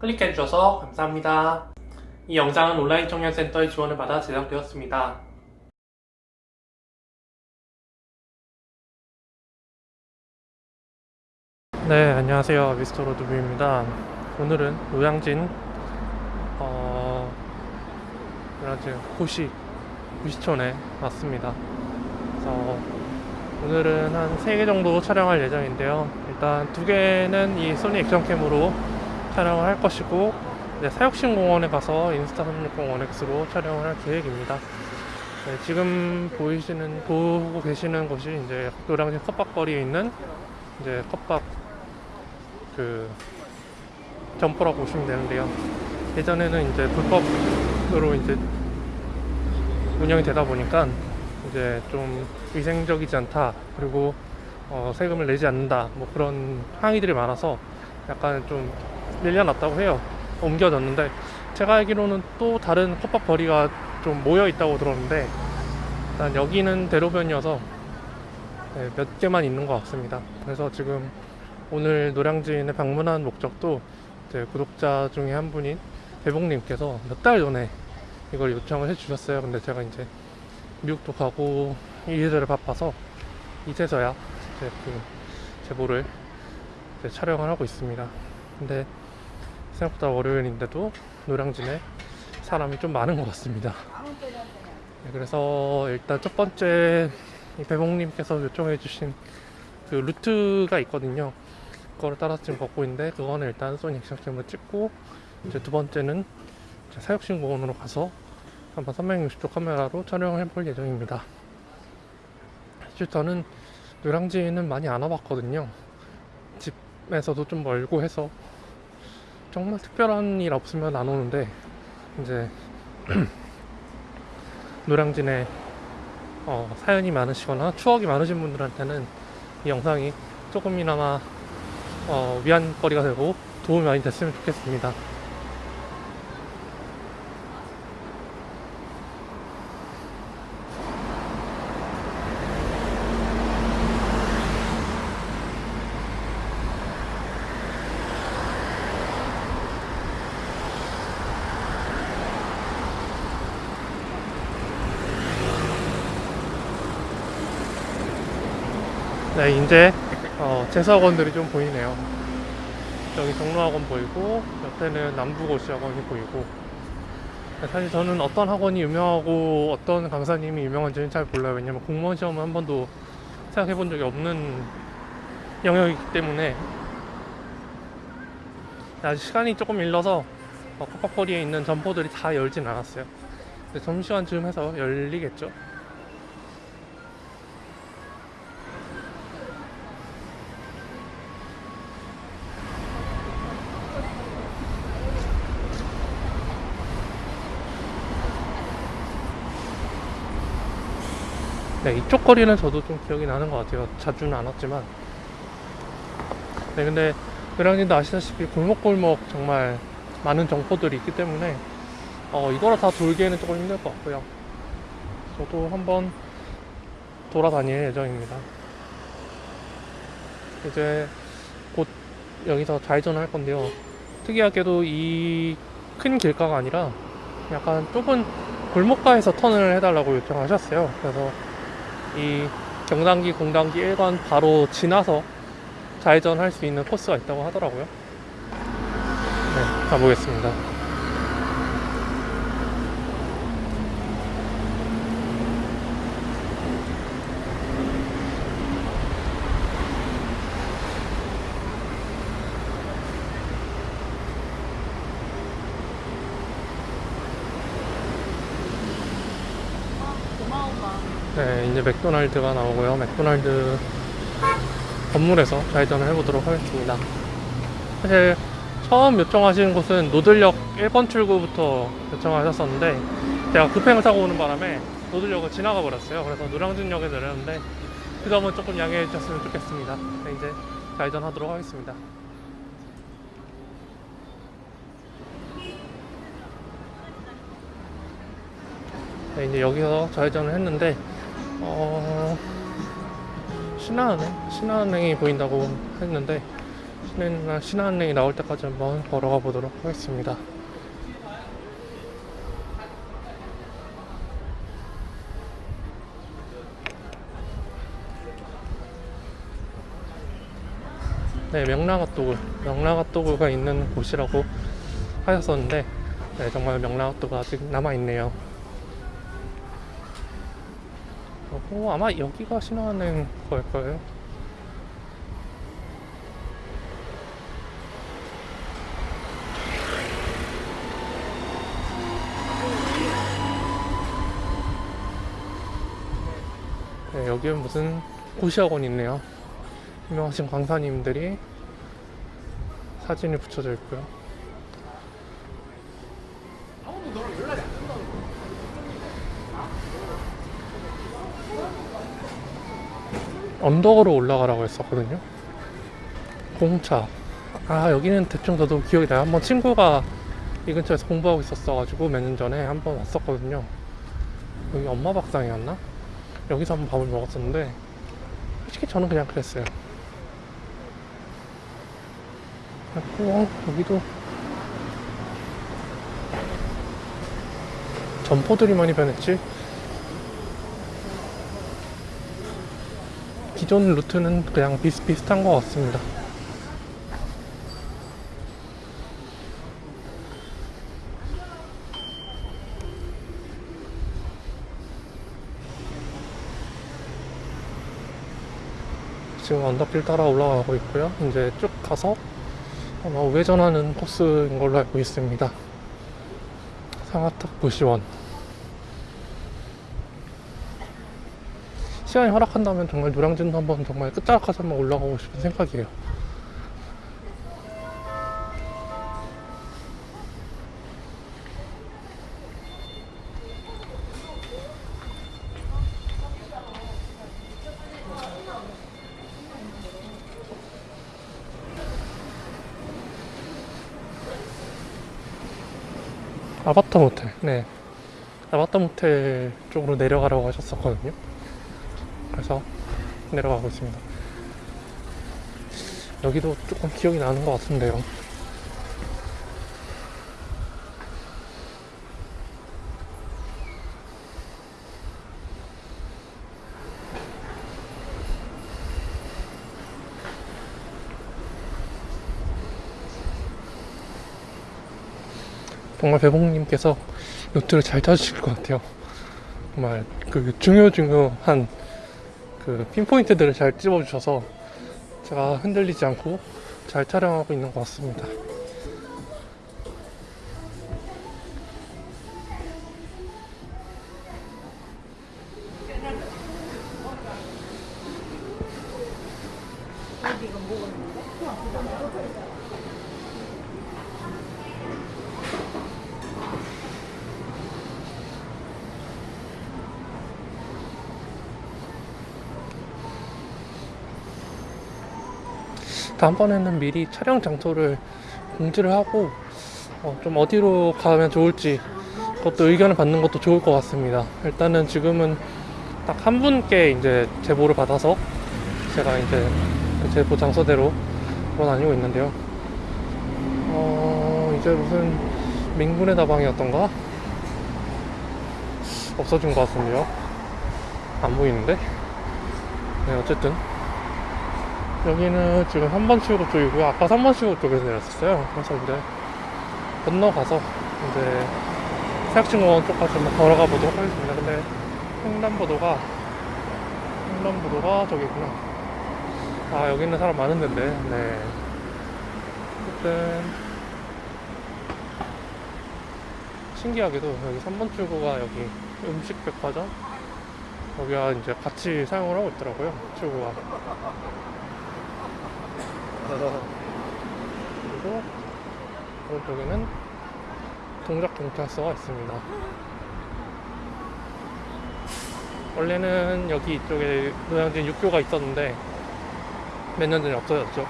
클릭해주셔서 감사합니다. 이 영상은 온라인 청년센터의 지원을 받아 제작되었습니다. 네, 안녕하세요. 미스터 로드뷰입니다. 오늘은 노량진, 어, 노량진 고시, 고시촌에 왔습니다. 그래서 오늘은 한 3개 정도 촬영할 예정인데요. 일단 두 개는 이 소니 액션캠으로 촬영을 할 것이고, 이제 사육신 공원에 가서 인스타 360원X로 촬영을 할 계획입니다. 네, 지금 보이시는, 보고 계시는 곳이 이제 노량진 컵밥거리에 있는 이제 컵밥 그 점포라고 보시면 되는데요. 예전에는 이제 불법으로 이제 운영이 되다 보니까 이제 좀 위생적이지 않다 그리고 어, 세금을 내지 않는다 뭐 그런 항의들이 많아서 약간 좀 밀려났다고 해요. 옮겨졌는데 제가 알기로는 또 다른 컵밥 거리가 좀 모여 있다고 들었는데 일단 여기는 대로변이어서 네, 몇 개만 있는 것 같습니다. 그래서 지금 오늘 노량진에 방문한 목적도 이제 구독자 중에 한 분인 대봉님께서 몇 달 전에 이걸 요청을 해주셨어요. 근데 제가 이제 미국도 가고 이래저래 바빠서 이제서야 이제 그 제보를 이제 촬영을 하고 있습니다. 근데 생각보다 월요일인데도 노량진에 사람이 좀 많은 것 같습니다. 네, 그래서 일단 첫 번째 이 배봉님께서 요청해 주신 그 루트가 있거든요. 그거를 따라서 지금 걷고 있는데 그거는 일단 소니 액션캠으로 찍고 이제 두 번째는 사육신공원으로 가서 한번 360도 카메라로 촬영을 해볼 예정입니다. 사실 저는 노량진은 많이 안 와봤거든요. 집에서도 좀 멀고 해서 정말 특별한 일 없으면 안 오는데 이제 노량진에 어, 사연이 많으시거나 추억이 많으신 분들한테는 이 영상이 조금이나마 어, 위안거리가 되고 도움이 많이 됐으면 좋겠습니다. 네, 이제 어, 재수학원들이 좀 보이네요. 여기 종로학원 보이고 옆에는 남부고시학원이 보이고 사실 저는 어떤 학원이 유명하고 어떤 강사님이 유명한지는 잘 몰라요. 왜냐면 공무원 시험은 한 번도 생각해 본 적이 없는 영역이기 때문에 아직 시간이 조금 일러서 어, 컵밥거리에 있는 점포들이 다 열진 않았어요. 점심시간쯤 해서 열리겠죠. 네, 이쪽 거리는 저도 좀 기억이 나는 것 같아요. 자주는 안 왔지만. 네, 근데 노량진도 아시다시피 골목골목 정말 많은 정보들이 있기 때문에 어, 이거를 다 돌기에는 조금 힘들 것 같고요. 저도 한번 돌아다닐 예정입니다. 이제 곧 여기서 좌회전을 할 건데요. 특이하게도 이 큰 길가가 아니라 약간 좁은 골목가에서 턴을 해달라고 요청하셨어요. 그래서 이 경단기 공단기 1관 바로 지나서 좌회전 할 수 있는 코스가 있다고 하더라고요. 네, 가보겠습니다. 네, 이제 맥도날드가 나오고요. 맥도날드 건물에서 좌회전을 해보도록 하겠습니다. 사실 처음 요청하신 곳은 노들역 1번 출구부터 요청하셨었는데 제가 급행을 타고 오는 바람에 노들역을 지나가 버렸어요. 그래서 노량진역에 내렸는데 그 점은 조금 양해해 주셨으면 좋겠습니다. 네, 이제 좌회전 하도록 하겠습니다. 네, 이제 여기서 좌회전을 했는데 어... 신한은행? 신한은행이 보인다고 했는데 신안, 신안랜이 나올 때까지 한번 걸어가 보도록 하겠습니다. 네, 명랑핫도그, 명랑핫도그가 있는 곳이라고 하셨었는데, 네, 정말 명랑핫도그 아직 남아있네요. 어, 아마 여기가 신화하는 걸 거예요. 네, 여기는 무슨 고시학원이 있네요. 유명하신 강사님들이 사진이 붙여져 있고요. 언덕으로 올라가라고 했었거든요. 공차. 아 여기는 대충 저도 기억이 나요. 한번 친구가 이 근처에서 공부하고 있었어 가지고 몇 년 전에 한번 왔었거든요. 여기 엄마 밥상이었나? 여기서 한번 밥을 먹었었는데 솔직히 저는 그냥 그랬어요. 그리고 여기도 점포들이 많이 변했지. 기존 루트는 그냥 비슷비슷한 것 같습니다. 지금 언덕길 따라 올라가고 있고요. 이제 쭉 가서 아마 우회전하는 코스인 걸로 알고 있습니다. 상하탁 부시원. 시간이 허락한다면 정말 노량진도 한번 정말 끝자락까지 한번 올라가고 싶은 생각이에요. 아바타 모텔, 네. 아바타 모텔 쪽으로 내려가라고 하셨었거든요. 그래서 내려가고 있습니다. 여기도 조금 기억이 나는 것 같은데요. 정말 배봉님께서 노트를 잘 짜주실 것 같아요. 정말 그 중요 중요한 그 핀포인트들을 잘 집어주셔서 제가 흔들리지 않고 잘 촬영하고 있는 것 같습니다. 다음번에는 미리 촬영 장소를 공지를 하고 어, 좀 어디로 가면 좋을지 그것도 의견을 받는 것도 좋을 것 같습니다. 일단은 지금은 딱 한 분께 이제 제보를 받아서 제가 이제 그 제보 장소대로 돌아다니고 있는데요. 어, 이제 무슨 민군의 다방이었던가? 없어진 것 같은데요. 안 보이는데? 네, 어쨌든. 여기는 지금 3번 출구 쪽이고요. 아까 3번 출구 쪽에서 내렸었어요. 그래서 이제 건너가서 이제 세학진공원 쪽까지 한번 걸어가 보도록 하겠습니다. 근데 횡단보도가 횡단보도가 저기구나. 아 여기는 사람 많은 데인데. 네. 어쨌든 신기하게도 여기 3번 출구가 여기 음식 백화점 여기가 이제 같이 사용을 하고 있더라고요. 출구가. 그리고 오른쪽에는 동작 경찰서가 있습니다. 원래는 여기 이쪽에 노량진 육교가 있었는데 몇 년 전에 없어졌죠.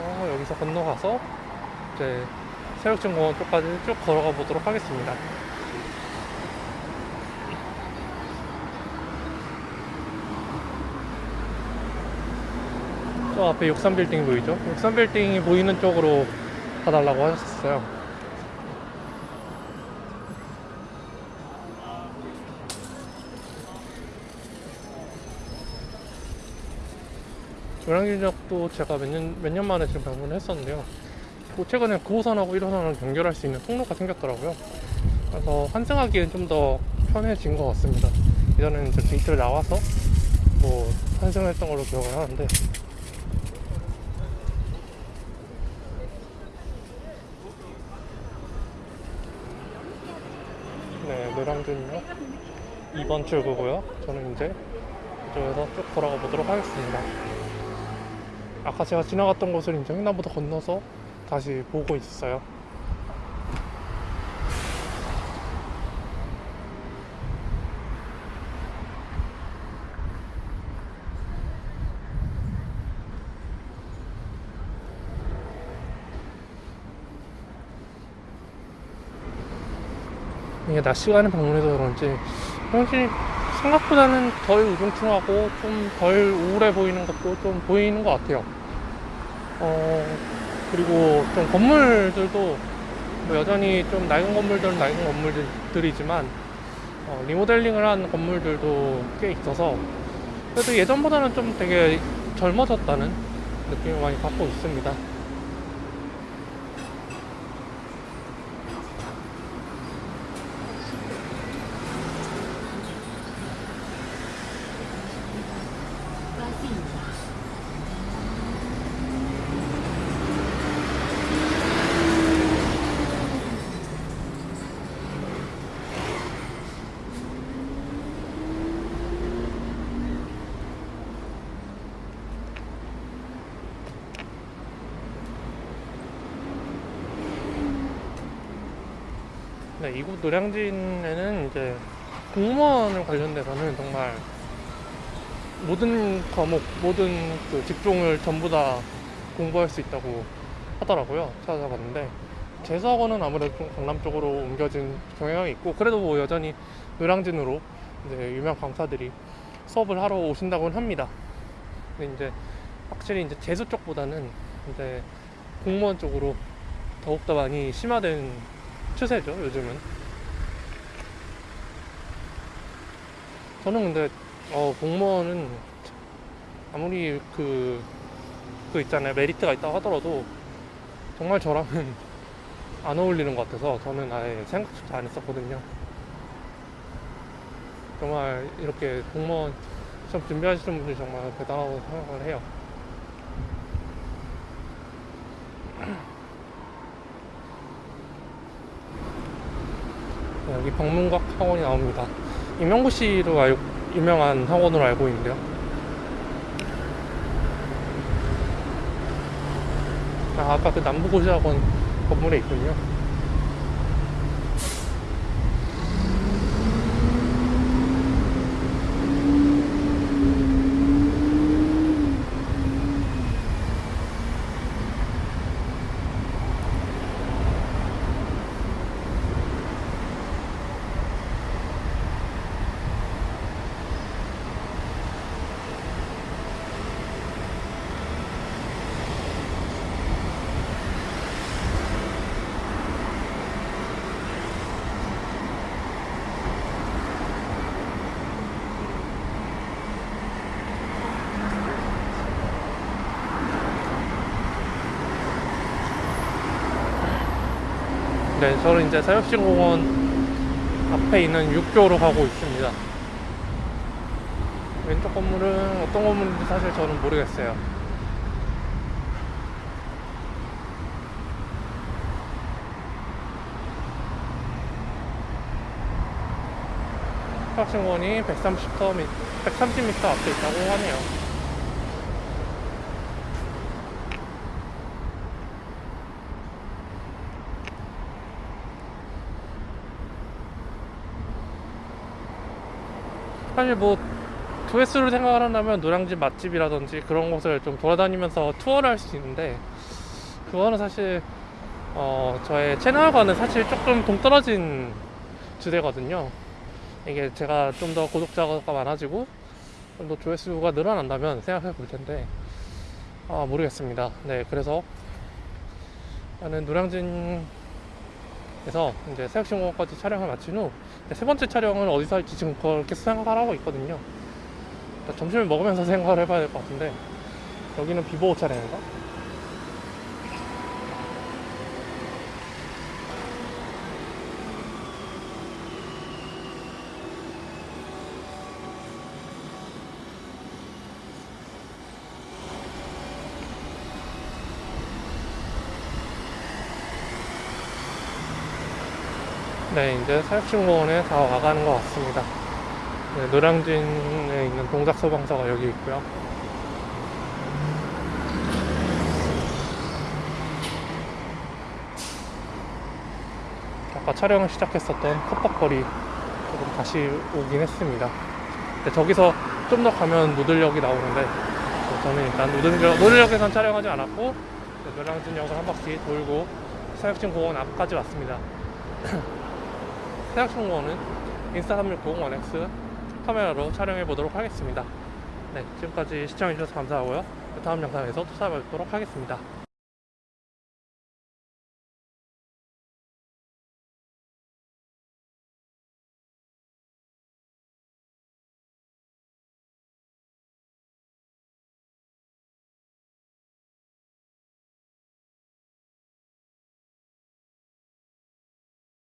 어, 여기서 건너가서 이제 새벽진 공원 쪽까지 쭉 걸어가 보도록 하겠습니다. 저 앞에 63빌딩 보이죠? 63빌딩이 보이는 쪽으로 가달라고 하셨어요. 노량진역도 제가 몇 년, 몇 년 만에 지금 방문을 했었는데요. 뭐 최근에 9호선하고 1호선을 연결할 수 있는 통로가 생겼더라고요. 그래서 환승하기엔 좀 더 편해진 것 같습니다. 예전에는 이제 게이트를 나와서 뭐 환승을 했던 걸로 기억을 하는데 네, 노량진역 2번 출구고요. 저는 이제 이쪽에서 쭉 돌아가 보도록 하겠습니다. 아까 제가 지나갔던 곳을 이제 횡단보도 건너서 다시 보고 있어요. 이게 낮 시간에 방문해서 그런지 확실히 생각보다는 덜 우중충하고 좀 덜 우울해 보이는 것도 좀 보이는 것 같아요. 어, 그리고 좀 건물들도 뭐 여전히 좀 낡은 건물들은 낡은 건물들이지만 어, 리모델링을 한 건물들도 꽤 있어서 그래도 예전보다는 좀 되게 젊어졌다는 느낌을 많이 받고 있습니다. 네, 이곳 노량진에는 이제 공무원을 관련돼서는 정말 모든 과목, 모든 그 직종을 전부 다 공부할 수 있다고 하더라고요. 찾아봤는데 재수학원은 아무래도 좀 강남 쪽으로 옮겨진 경향이 있고 그래도 뭐 여전히 노량진으로 이제 유명 강사들이 수업을 하러 오신다고는 합니다. 근데 이제 확실히 이제 재수 쪽보다는 이제 공무원 쪽으로 더욱더 많이 심화된 추세죠 요즘은. 저는 근데 어, 공무원은 아무리 그, 그 있잖아요. 메리트가 있다고 하더라도 정말 저랑은 안 어울리는 것 같아서 저는 아예 생각조차 안 했었거든요. 정말 이렇게 공무원 시험 준비하시는 분들이 정말 대단하다고 생각을 해요 여기 방문각 학원이 나옵니다. 임영구 씨로 알, 유명한 학원으로 알고 있는데요. 아, 아까 그 남부고시학원 건물에 있군요. 네, 저는 이제 사육시공원 앞에 있는 육교로 가고 있습니다. 왼쪽 건물은 어떤 건물인지 사실 저는 모르겠어요. 사육시공원이 130m, 130m 앞에 있다고 하네요. 사실 뭐 조회수를 생각을 한다면 노량진 맛집이라든지 그런 곳을 좀 돌아다니면서 투어를 할 수 있는데 그거는 사실 어 저의 채널과는 사실 조금 동떨어진 주제거든요 이게 제가 좀 더 구독자가 많아지고 좀 더 조회수가 늘어난다면 생각해 볼 텐데 아 모르겠습니다. 네 그래서 나는 노량진 에서 이제 새벽신공원까지 촬영을 마친 후 네, 세 번째 촬영을 어디서 할지 지금 그렇게 생각을 하고 있거든요. 일단 점심을 먹으면서 생각을 해봐야 될 것 같은데 여기는 비보호 차량인가? 네, 이제 사육식공원에 다 와가는 것 같습니다. 네, 노량진에 있는 동작소방서가 여기 있고요. 아까 촬영을 시작했었던 컵박거리 쪽으로 다시 오긴 했습니다. 근데 저기서 좀 더 가면 노들역이 나오는데 어, 저는 일단 노들역, 노들역에선 촬영하지 않았고 네, 노량진역을 한 바퀴 돌고 사육식공원 앞까지 왔습니다. 생각충공원은 인스타360 1X 카메라로 촬영해 보도록 하겠습니다. 네, 지금까지 시청해 주셔서 감사하고요. 다음 영상에서 또 찾아뵙도록 하겠습니다.